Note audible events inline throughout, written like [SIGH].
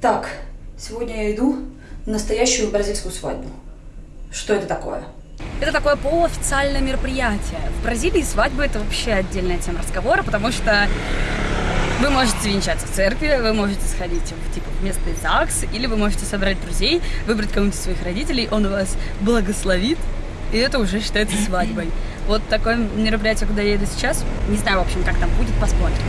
Так, сегодня я иду на настоящую бразильскую свадьбу. Что это такое? Это такое полуофициальное мероприятие. В Бразилии свадьба это вообще отдельная тема разговора, потому что вы можете венчаться в церкви, вы можете сходить в типа местный ЗАГС, или вы можете собрать друзей, выбрать кого-нибудь из своих родителей, он вас благословит, и это уже считается свадьбой. Вот такое мероприятие, куда я еду сейчас. Не знаю, в общем, как там будет, посмотрим.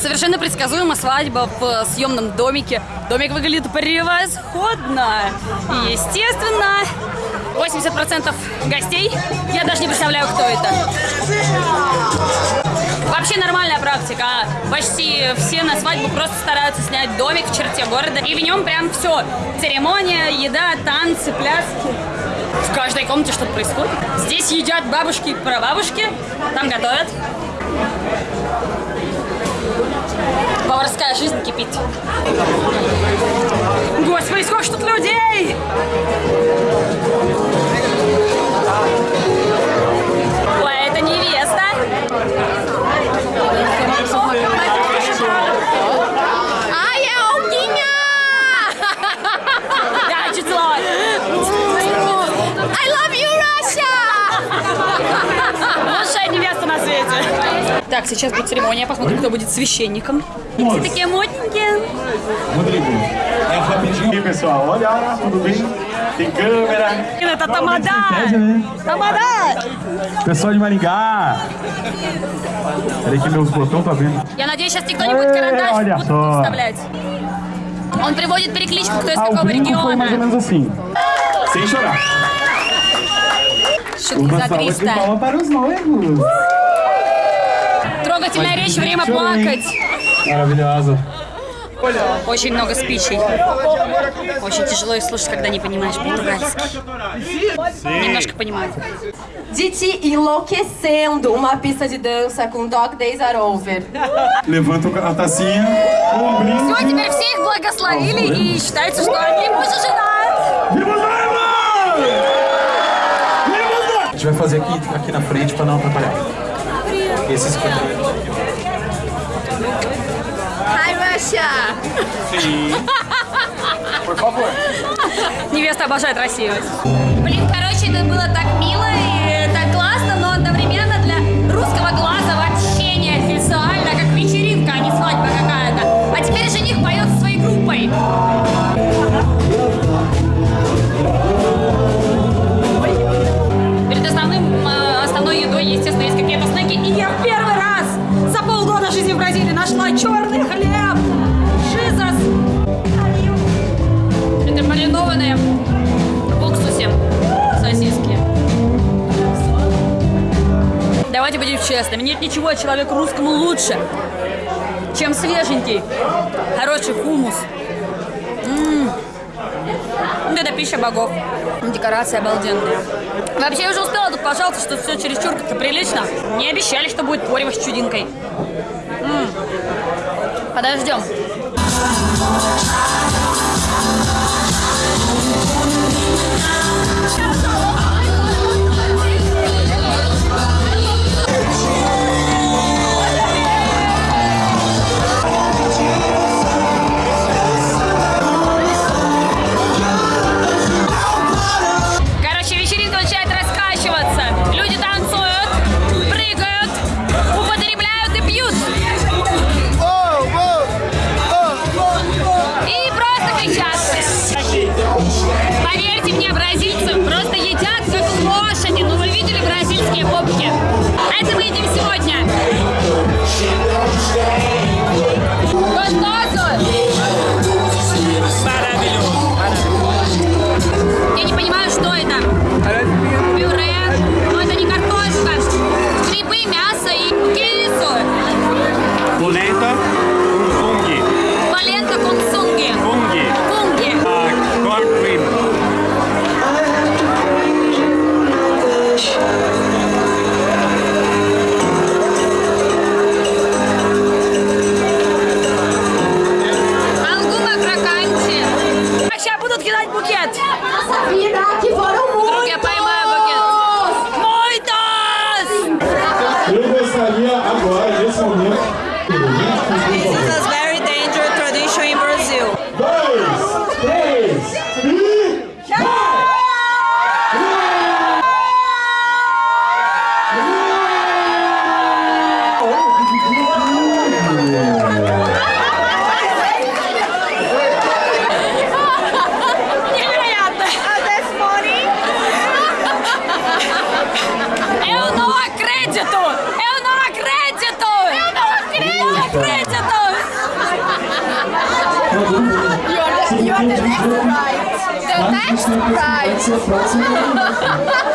Совершенно предсказуемо свадьба в съемном домике. Домик выглядит превосходно. Естественно, 80% гостей, я даже не представляю, кто это. Вообще нормальная практика. Почти все на свадьбу просто стараются снять домик в черте города. И в нем прям все. Церемония, еда, танцы, пляски. В каждой комнате что-то происходит. Здесь едят бабушки и прабабушки. Там готовят. Поварская жизнь кипит. Господи, сколько ж тут людей! Так, сейчас будет церемония, посмотрим, кто будет священником. Все такие модненькие. Pessoal, olha, tudo bem? Tem câmera. Это тамада! Тамада! Pessoal de Maringá. Peraí que meus botões tá vendo. Я надеюсь, сейчас никто не будет карандаш Olha будут só. вставлять. Он приводит перекличку, кто из какого brinco foi mais ou региона. menos assim. Sem chorar. Шутки за Uma salva de 300. palmas para os noivos. Трогательная речь, время плакать. Maravilhosa. Очень много спичей. Очень тяжело их слушать, когда не понимаешь португальский. Немножко понимаю. Diti enlouquecendo uma pista de dança com Dog Days Are Over. Levanta a tacinha com um brinde. Все, теперь все их благословили и считается, что они муж и жена. Viva os noivos! Viva os noivos! A gente vai fazer aqui, aqui na frente pra não atrapalhar. Esses Hi, Russia! Невеста обожает Россию. Маринованные в уксусе сосиски. Давайте будем честными. Нет ничего человеку русскому лучше, чем свеженький, хороший хумус. М. Это пища богов. Декорация обалденная. Вообще, я уже успела тут пожаловаться, что все чересчур как-то прилично. Не обещали, что будет порево с чудинкой. М. Подождем. creator! Eu! You are the, you are the next prize! The next prize! [LAUGHS]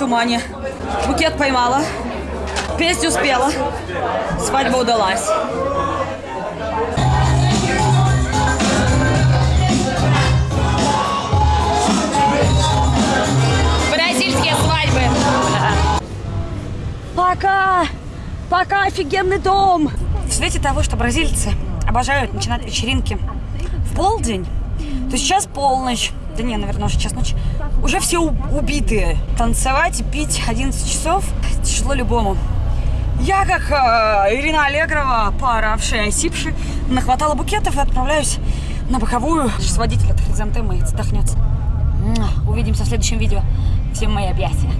тумане. Букет поймала, песню спела, свадьба удалась. Бразильские свадьбы. Пока! Пока офигенный дом! В свете того, что бразильцы обожают начинать вечеринки в полдень, то сейчас полночь, да не, наверное, уже час ночи, уже все убитые. Танцевать и пить 11 часов тяжело любому. Я, как э, Ирина Аллегрова, пооравшая, осипшая, нахватала букетов и отправляюсь на боковую. С водителя хризантемы отдохнется. Увидимся в следующем видео. Всем мои объятия.